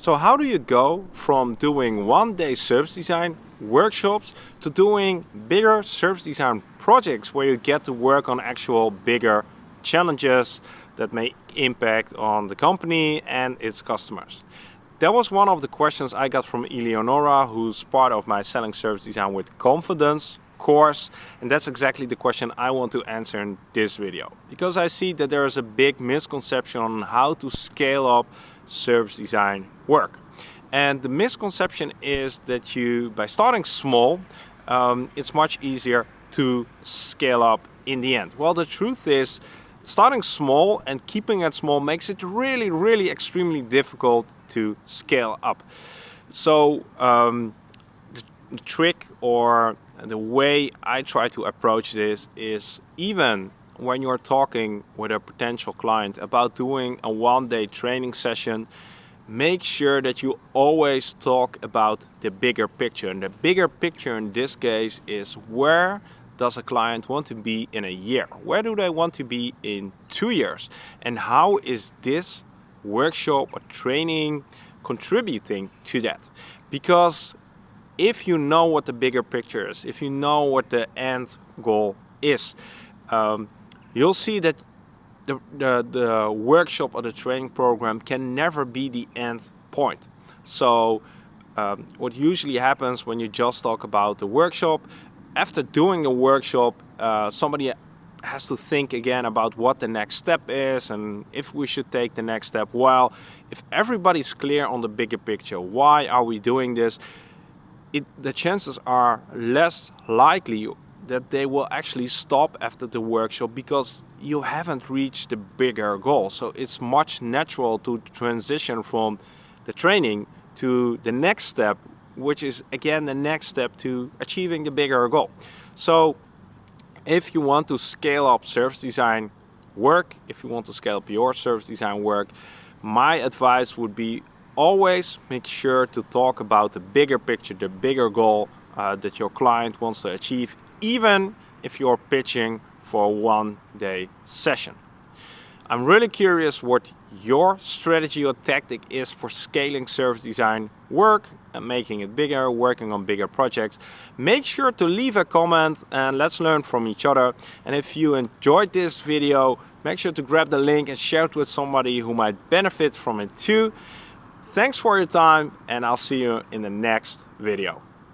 So how do you go from doing one day service design workshops to doing bigger service design projects where you get to work on actual bigger challenges that may impact on the company and its customers. That was one of the questions I got from Eleonora, who's part of my Selling Service Design with Confidence course. And that's exactly the question I want to answer in this video. Because I see that there is a big misconception on how to scale up service design work. And the misconception is that you, by starting small, um, it's much easier to scale up in the end. Well, the truth is, starting small and keeping it small makes it really, really extremely difficult to scale up. So um, the, the trick or the way I try to approach this is even when you're talking with a potential client about doing a one-day training session, make sure that you always talk about the bigger picture. And the bigger picture in this case is where does a client want to be in a year? Where do they want to be in two years? And how is this workshop or training contributing to that? Because if you know what the bigger picture is, if you know what the end goal is, um, you'll see that the, the, the workshop or the training program can never be the end point. So um, what usually happens when you just talk about the workshop, after doing a workshop, uh, somebody has to think again about what the next step is and if we should take the next step. Well, if everybody's clear on the bigger picture, why are we doing this? It, the chances are less likely that they will actually stop after the workshop because you haven't reached the bigger goal. So it's much natural to transition from the training to the next step, which is again the next step to achieving the bigger goal. So if you want to scale up service design work, if you want to scale up your service design work, my advice would be always make sure to talk about the bigger picture, the bigger goal uh, that your client wants to achieve, even if you're pitching for a one day session. I'm really curious what your strategy or tactic is for scaling service design work and making it bigger, working on bigger projects. Make sure to leave a comment and let's learn from each other. And if you enjoyed this video, make sure to grab the link and share it with somebody who might benefit from it too. Thanks for your time and I'll see you in the next video.